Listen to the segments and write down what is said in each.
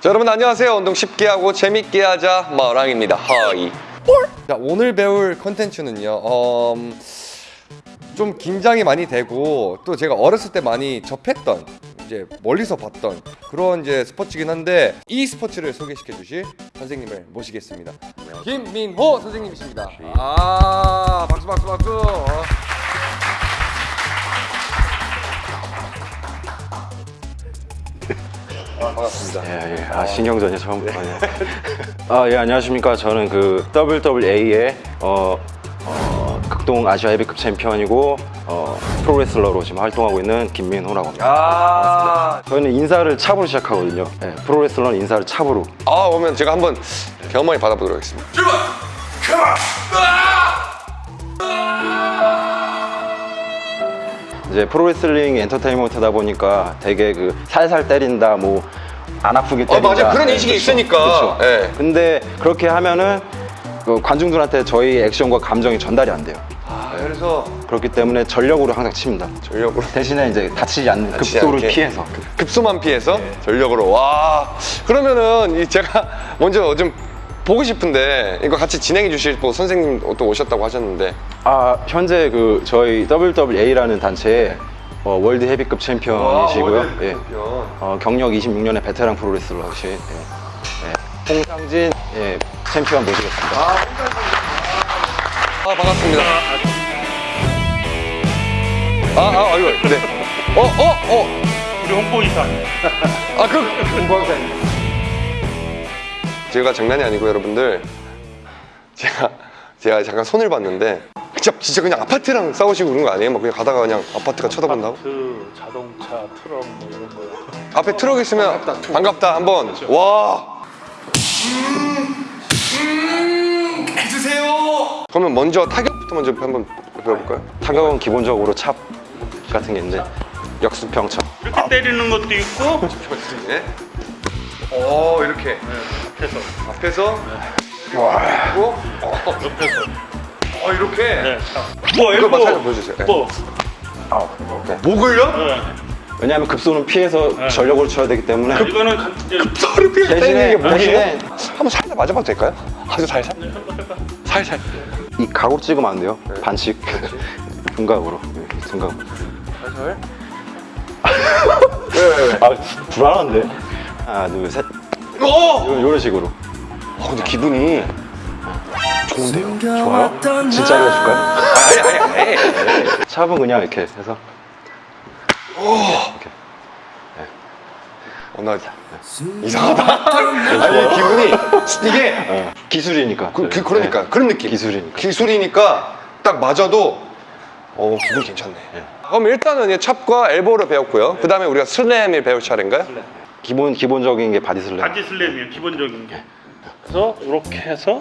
자, 여러분 안녕하세요. 운동 쉽게 하고 재밌게 하자 마랑입니다. 하이. 자, 오늘 배울 컨텐츠는요. 음, 좀 긴장이 많이 되고 또 제가 어렸을 때 많이 접했던 이제 멀리서 봤던 그런 이제 스포츠긴 한데 이 스포츠를 소개시켜 주실 선생님을 모시겠습니다. 김민호 선생님이십니다. 아, 박수 박수 박수. 반갑습니다. 예, 예. 아, 신경전이 처음 보네요. 아, 예, 안녕하십니까. 저는 그 WWA의 어, 어, 극동 아시아 헤비급 챔피언이고 어, 프로레슬러로 지금 활동하고 있는 김민호라고 합니다. 아, 저희는 인사를 찹으로 시작하거든요. 예, 프로레슬러는 인사를 찹으로. 아 오면 제가 한번 경험을 받아보도록 하겠습니다. 이제 프로레슬링 엔터테인먼트다 보니까 되게 그 살살 때린다, 뭐 안 아프게 어, 때린다. 맞아. 그런 인식이 그쵸, 있으니까. 그쵸. 예. 근데 그렇게 하면은 그 관중들한테 저희 액션과 감정이 전달이 안 돼요. 아, 그래서 그렇기 때문에 전력으로 항상 칩니다. 전력으로 대신에 이제 다치지 않는 다치지 급소를 않게. 피해서 급소만 피해서 전력으로 와 그러면은 이 제가 먼저 좀 보고 싶은데 이거 같이 진행해 주실 뭐 선생님 또 오셨다고 하셨는데 아 현재 그 저희 WWA라는 단체의 어, world 헤비급 챔피언이시고요. 예. 어, 경력 26년의 베테랑 프로레슬러시 예. 예. 홍상진 예, 챔피언 모시겠습니다. 아 반갑습니다. 아, 아, 아이고, 네. 어, 어, 어. 우리 홍보이사 아, 그, 공광사 제가 장난이 아니고 여러분들, 제가, 제가 잠깐 손을 봤는데, 진짜, 진짜 그냥 아파트랑 싸우시고 그런 거 아니에요? 막 그냥 가다가 그냥 아파트가 쳐다본다고? 그 자동차 트럭 뭐 이런 거 앞에 트럭 있으면 반갑다, 한번. 와. 해주세요. 그러면 먼저 타격부터 먼저 한번 배워볼까요? 타격은 기본적으로 찹 같은 게 있는데 역수평 찹. 이렇게 때리는 것도 있고 네. 오, 이렇게. 앞에서 앞에서 와 그리고 어, 옆에서 어 이렇게 네. 뭐 이거 엘보 살짝 보여주세요. 네. 뭐 목을요? 네. 왜냐하면 급소는 피해서 전력으로 쳐야 되기 때문에 이거는 간- 이제 소리 피해 때리는 대신에? 대신에 한번 살짝 맞아봐도 될까요? 아주 살살 살살 이 각으로 찍으면 안 돼요. 반칙. 중각으로. 네, 중각. 살살 왜왜왜 아 불안한데. 하나 둘 셋. 오! 요- 요런 식으로. 어, 근데 기분이 좋은데요? 좋아요? 진짜로 해줄까요? 아니 아니 아니 샵은 그냥 이렇게 해서. 어, 나 이상하다. 아니 기분이 이게 어, 기술이니까. 그, 그 그 러니까. 그런 느낌. 기술이니까. 기술이니까 딱 맞아도 어 기분 괜찮네. 예. 그럼 일단은 이 chop과 elbow를 배웠고요. 그 다음에 우리가 slam을 배울 차례인가요? 기본 기본적인 게 body slam. body slam이에요. 기본적인 게. 그래서 이렇게 해서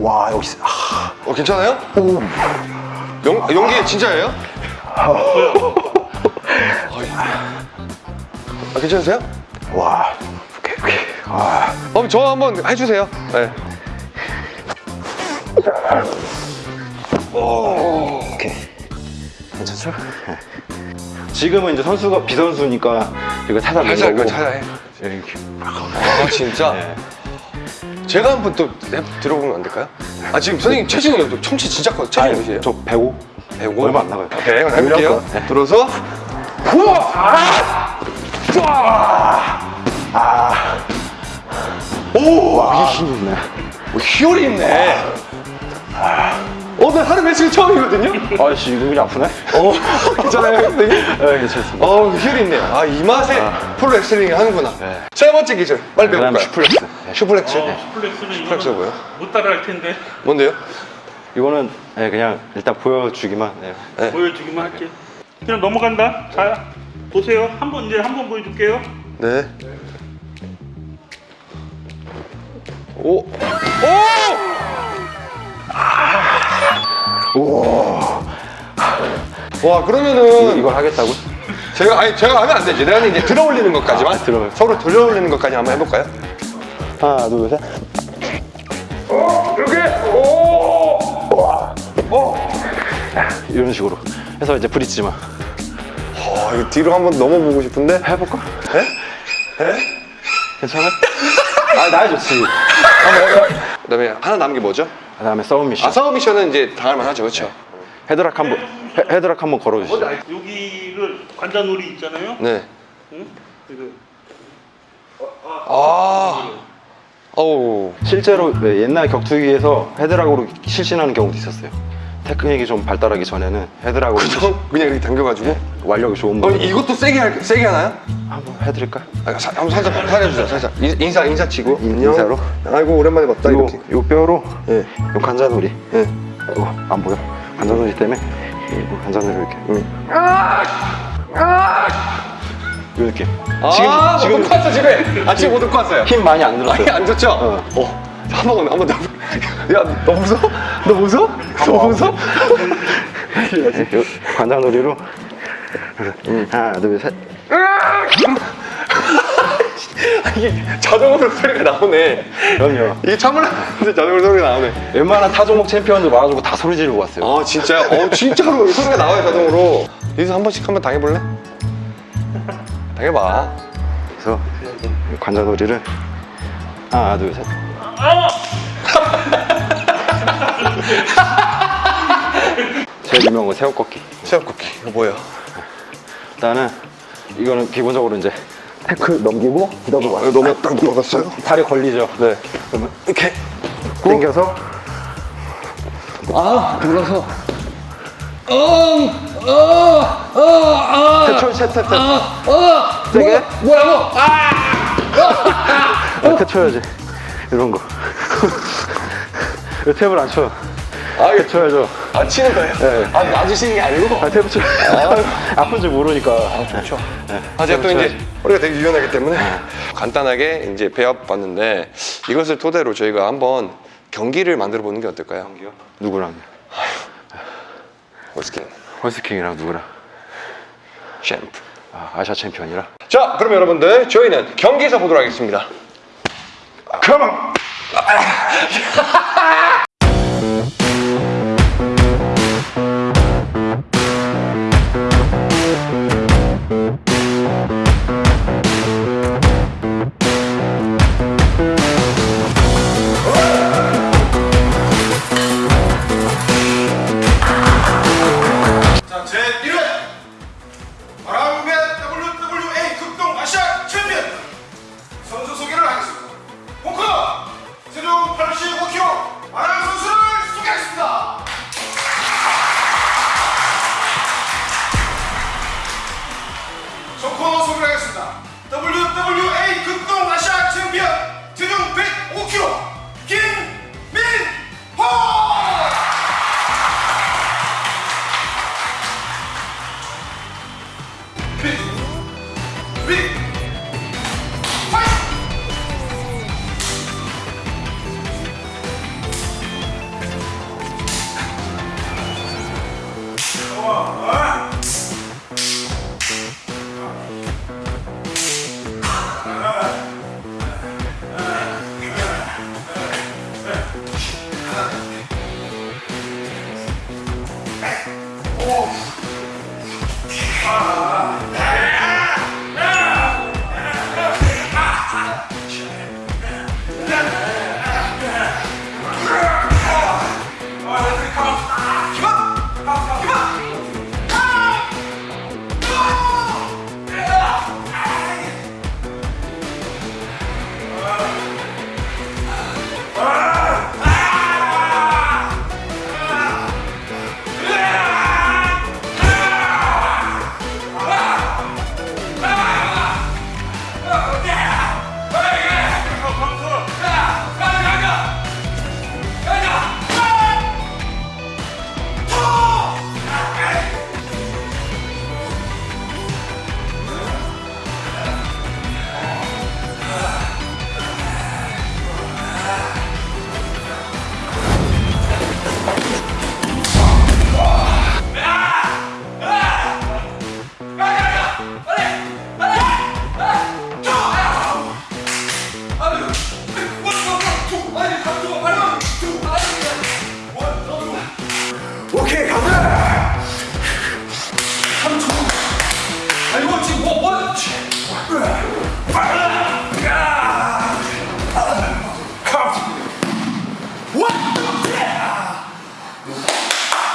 와 여기 어 괜찮아요? 용, 용기 진짜예요? 어이. 아, 괜찮으세요? 와. 오케이 오케이. 와. 그럼 저 한번 해주세요 네. 오케이. 괜찮죠? 네. 지금은 이제 선수가 비선수니까 이거 살살 거고. 이거 살살 해 이렇게. 아 진짜? 네. 제가 한번 또랩 들어보면 안 될까요? 아 지금 선생님 체중이 또 청치 진짜 커 체중이 아니, 몇이에요? 저 105. 105? 얼마 안 나가요. 오케이 해볼게요 네. 들어서 우와! 오! 이게 힘이 있네. 뭐 희열이 있네. 오늘 하루 며칠 처음이거든요. 아씨 이거 그냥 아프네. 어, 괜찮아요, 선생님? 네 괜찮습니다. 어, 희열이 있네요. 아, 이 맛에 프로레슬링 하는구나. 네. 세 번째 기술, 빨리 그다음 배울까요? suplex. 네. suplex. 어, suplex는 suplex 뭐예요? 못 따라할 텐데 뭔데요? 이거는 네, 그냥 일단 보여주기만. 네. 네. 보여주기만 할게 그냥 넘어간다 자 보세요 한번 이제 한 번 보여줄게요 네. 오! 오! 와, 그러면은 이걸 하겠다고? 제가 아니 제가 하면 안 되지. 내가 이제 들어 올리는 것까지만 아, 들어. 서로 들어 올리는 것까지 한번 해볼까요? 하나 둘 셋. 이렇게 오! 오! 이런 식으로 해서 이제 브릿지만 아 이거 뒤로 한번 넘어보고 싶은데 해볼까? 해? 해? 괜찮아? 아, 나 좋지. 그 다음에 하나 남은 게 뭐죠? 그 다음에 submission. 아 submission은 이제 당할만 하죠 그렇죠? 헤드락 한번 헤- 헤드락 한번 걸어주시죠. 여기를 관자놀이 있잖아요. 네. 응? 이거 아. 어우. 실제로 네, 옛날 격투기에서 헤드락으로 실신하는 경우도 있었어요. 테크닉이 좀 발달하기 전에는 헤드락으로 그냥 그냥 이렇게 당겨가지고. 완력이 좋은 어분 이것도 세게 할 세게 하나요? 한번 해드릴까? 아, 사, 한번 살짝 살려주세요 살짝 인- 인사 인사 치고 인- 안녕. 인사로? 아이고 오랜만에 봤다 요, 이렇게. 요 뼈로 예. 요 관자놀이 예. 이거 안 보여? 관자놀이 때문에 이 관자놀이 이렇게 응. 요 느낌 아, 지금 못 지금 왔어 집에. 아 지금 못 왔어요. 힘 많이 안 들었어요 안 좋죠? 어. 어. 한 번 한번 더. 야 너 무서워? 너 무서워? 너 무서워? 네, 요 관자놀이로 하나 둘 셋 이게 자동으로 소리가 나오네. 그럼요 이게 참을라는데 자동으로 소리가 나오네. 웬만한 타종목 챔피언들 와가지고 다 소리 지르고 왔어요 아 진짜? 어 진짜로 소리가 나와요 자동으로. 여기서 한 번씩 한번 당해볼래? 당해봐. 그래서 관자놀이를 하나 둘셋 제일 유명한 거 새우꺾기 새우꺾기 이거 뭐예요? 일단은 이거는 기본적으로 이제 태클 넘기고 넘어가 아, 너무 딱 넘어갔어요? 다리 걸리죠? 네. 그러면 이렇게 당겨서. 아 돌아서. 태초 탭탭탭 어. 세게 뭐야 뭐? 이렇게 쳐야지 이런 거 왜 탭을 안 쳐? 아 이렇게 쳐야죠 안 치는 거예요? 네. 아 놔주시는 게 아니고. 아 탭을 쳐 아 픈 줄 모르니까 아 좋죠 아, 제가 또 이제 허리가 되게 유연하기 때문에 간단하게 이제 배워 봤는데 이것을 토대로 저희가 한번 경기를 만들어 보는 게 어떨까요? 누구랑? 홀스킨 헐스킹이랑 누구랑? 챔프. 아, 아시아 챔피언이랑 자, 그럼 여러분들 저희는 경기에서 보도록 하겠습니다. come on. Oh.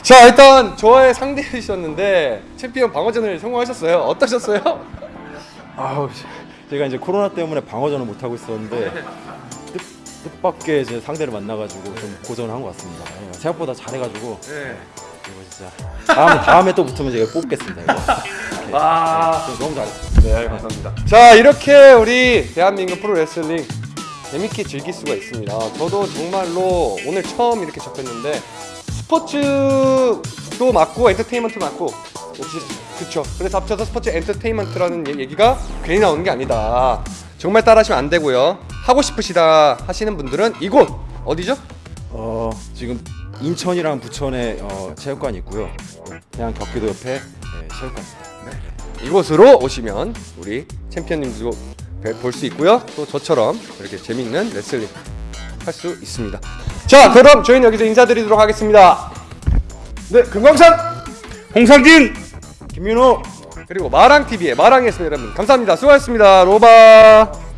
자 일단 저의 상대이셨는데 챔피언 방어전을 성공하셨어요. 어떠셨어요? 아우 제가 이제 코로나 때문에 방어전을 못 하고 있었는데 뜻, 뜻밖의 이제 상대를 만나가지고 좀 고전을 한 것 같습니다. 예, 생각보다 잘해가지고 네. 이거 진짜 다음에 다음에 또 붙으면 제가 뽑겠습니다. 이거. 아. 네, 너무 잘했어요. 네, 감사합니다. 자, 이렇게 우리 대한민국 프로레슬링 재밌게 즐길 수가 있습니다. 저도 정말로 오늘 처음 이렇게 접했는데 스포츠도 맞고 엔터테인먼트 맞고 그쵸. 그래서 합쳐서 스포츠 엔터테인먼트라는 얘- 얘기가 괜히 나오는 게 아니다. 정말 따라하시면 안 되고요. 하고 싶으시다 하시는 분들은 이곳 어디죠? 어 지금 인천이랑 부천에 어, 체육관이 있고요. 그냥 경기도 옆에 예, 체육관. 이곳으로 오시면 우리 챔피언님도 볼 수 있고요. 또 저처럼 이렇게 재밌는 레슬링 할 수 있습니다. 자, 그럼 저희는 여기서 인사드리도록 하겠습니다. 네, 금광산 홍상진 김민호. 그리고 마랑 TV의 마랑이었습니다, 여러분. 감사합니다. 수고하셨습니다. 로바.